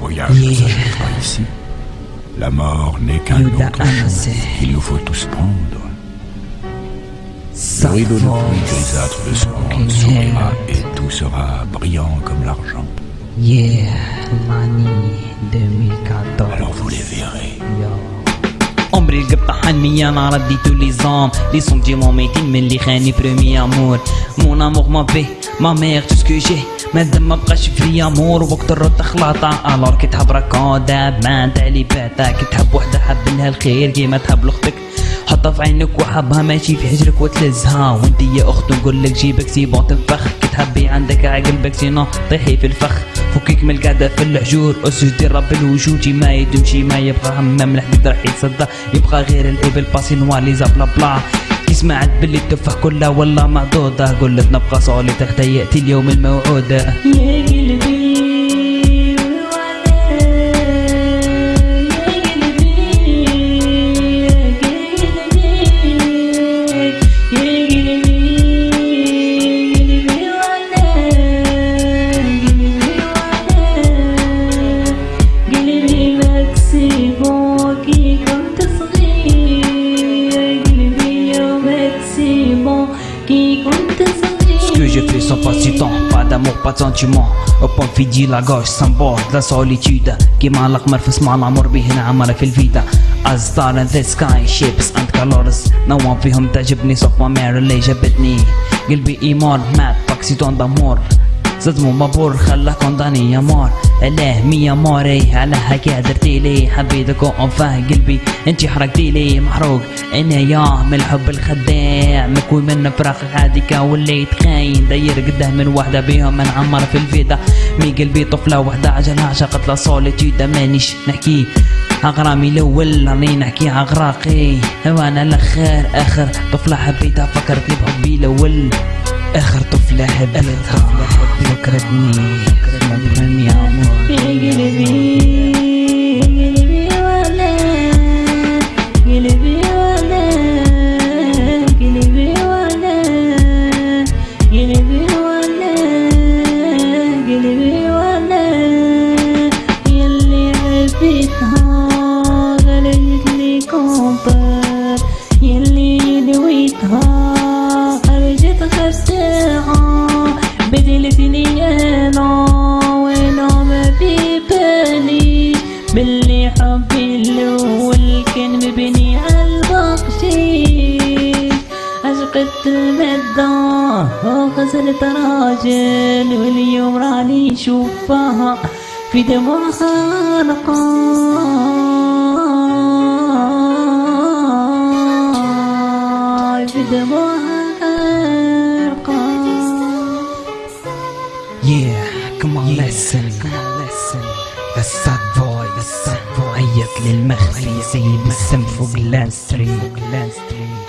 voyage ne s'achève pas ici. La mort n'est qu'un autre chose qu'il nous faut tous prendre. Le rideau de pluie grisâtre de ce monde s'ouvrira et tout sera brillant comme l'argent. Yeah, l'année 2014. Alors vous les verrez. Yo. عمري القطة حنمية انا رديتو لي زوم لي سونتيمون ميتين من اللي خاني بريمي امور مون امور ما بي ما ميغ تو سكو جي مادام ما بقاش في أمور وقت الرد خلاطة الور كي تحب راك داب ما انت لي باتا كي تحب وحدة حب لها الخير كيما تحب لأختك. حطها في عينك وحبها ماشي في حجرك وتلزها. وانت يا أخت نقول لك جيبك سي بون تنفخ. كي تحبي عندك عقلبك سينو طيحي في الفخ. فكيك من القعدة في الحجور اسجدي رب الوجود. ما يدومشي ما يبغى همام الحديد راح يتصدى. يبغى غير الإبل باسي نوار لي بلا بلا. سمعت باللي التفاح كلها والله معدودة قلت نبقى صولي تحتى يأتي اليوم الموعود يا قلبي sans pas si temps, pas d'amour, pas de sentiment. فيجي la gauche sans bord, la solitude كيما القمر في سمع العمر به عمر في star in the sky, ships and colors. No one فيهم تعجبني صف ما اللي جابتني قلبي ايمار مات باكسيتون دامور صدمو مبور خلاه كونداني يا مار علاه مية ماري على هكا درتي لي حبيتك وانفاه قلبي أنتي حرقتي لي. محروق أنا يا من الحب الخداع. مكوي من فراق هاديك وليت خاين داير قدام من وحدة بيهم من عمر في الفيدا mais قلبي طفلة وحدة عجلها عشقت la solitude مانيش نحكي أغرامي الأول راني نحكي عغراقي وأنا الآخر آخر طفلة حبيتها فكرتني بحبي الأول. آخر طفلة حبيتها فكرتني. فكرتني يا عمر يلي دويتها خرجت خرساها بدلت لي أنا وأنا ما في بالي. باللي حبي الأول كان مبني عالبخشيش عشقت المدة وغزلت راجل واليوم راني شوفها في دموعها نقاي on listen, come on listen The sad boy, the sad boy عيط للمخفي سيد السم فوق الانستري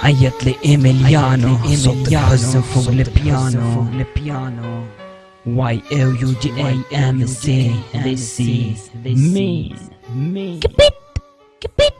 عيط لإيميليانو صوت الحزن فوق البيانو. Y O U G A M C. This is me. me كبت كبت